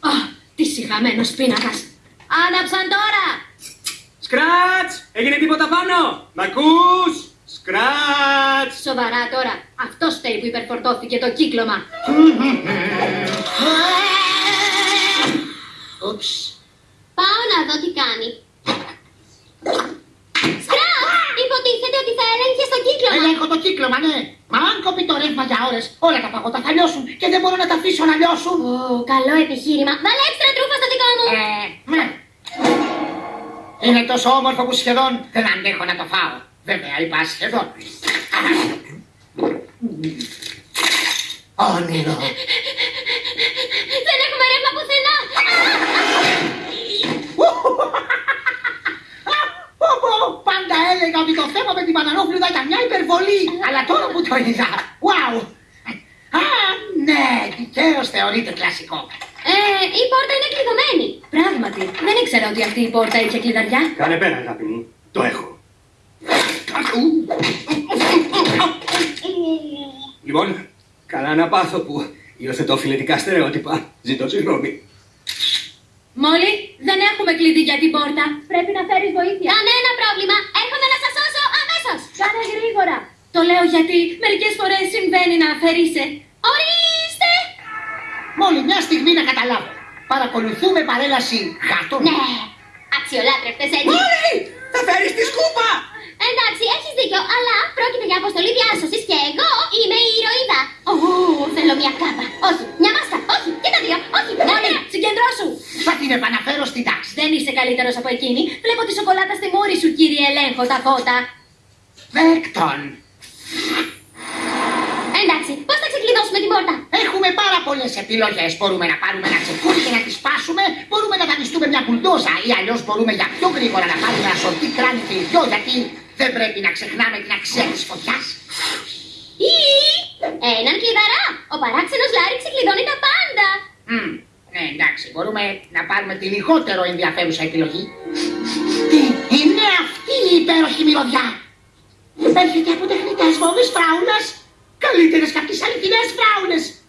Α, τι συχαμένος πίνακας. Άναψαν τώρα! Σκράτς! Έγινε τίποτα πάνω! Μ' ακούς! Σκράτς! Σοβαρά τώρα, αυτός φταίει που υπερφορτώθηκε το κύκλωμα. Ούψ. Πάω να δω τι κάνει. Σκράτ! Υποτίθεται ότι θα έλεγχε στο κύκλωμα. Ελέγχω το κύκλωμα, ναι. Μα αν κοπεί το ρεύμα για ώρες, όλα τα παγότα θα λιώσουν και δεν μπορώ να τα αφήσω να λιώσουν. Ω, καλό επιχείρημα. Βάλε έξτρα τρούφα στο δικό μου. Ε, ναι. Είναι τόσο όμορφο που σχεδόν δεν αντέχω να το φάω. Βέβαια είπα σχεδόν. Όνειρο. Δεν έχουμε ρεύμα πουθενά. Πω, πω, Πάντα έλεγα ότι το θέμα με την Πανανόπλουδα ήταν μια υπερβολή. Αλλά τώρα που το είδα, wow. Α, ναι, δικαίως θεωρείται κλασικό. Ε, η πόρτα είναι κλειδωμένη. Πράγματι, δεν ήξερα ότι αυτή η πόρτα είχε κλειδαριά. Κάνε πέρα, αγάπη μου. Το έχω. Λοιπόν, καλά να πάθω που υιοθετώ φιλετικά στερεότυπα. Ζητώ συγγνώμη. Μόλι, δεν έχουμε κλειδί για την πόρτα. Πρέπει να φέρεις βοήθεια. Κανένα πρόβλημα. Έρχομαι να σας σώσω αμέσως. Κάνε γρήγορα. Το λέω γιατί μερικές φορές συμβαίνει να αφαιρείσαι. Ορίστε. Μόλι μια στιγμή να καταλάβω. Παρακολουθούμε παρέλαση γάτων. Ναι. Αξιολάτρευτες έτσι. Μόλι! Θα φέρεις τη σκούπα! Εντάξει, έχεις δίκιο, αλλά πρόκειται για αποστολή διάσωσης και εγώ είμαι η ηρωίδα. Ω, θέλω μια κάπα. Όχι, μια μάσκα. Όχι, και τα δύο. Όχι, Μόλι, ναι. συγκεντρώσου. Θα την επαναφέρω στην τάξη. Δεν είσαι καλύτερος από εκείνη. Βλέπω τη σοκολάτα στη μούρη σου, κύριε Ελέγχο, τα φώτα. Βέκτον. Εντάξει, πώς θα ξεκλειδώσουμε την πόρτα; Έχουμε πάρα πολλές επιλογές. Μπορούμε να πάρουμε ένα τσεκούρι και να τη σπάσουμε. Μπορούμε να δανειστούμε μια μπουλντόζα. Ή αλλιώς μπορούμε για πιο γρήγορα να πάρουμε ένα σορτί κράνη και ιδιό. Γιατί δεν πρέπει να ξεχνάμε την αξία της φωτιάς. Ή έναν κλειδαρά. Ο παράξενος Λάρη ξεκλειδώνει τα πάντα. Ναι, εντάξει, μπορούμε να πάρουμε τη λιγότερο ενδιαφέρουσα επιλογή. Τι είναι αυτή η υπέροχη μυρωδιά; Έρχεται από τεχνητές βόμβες φράουλας. Καλύτερες και από τις αληθινές φράουλες. Μόλι.